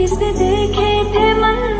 किसे देखे थे मन?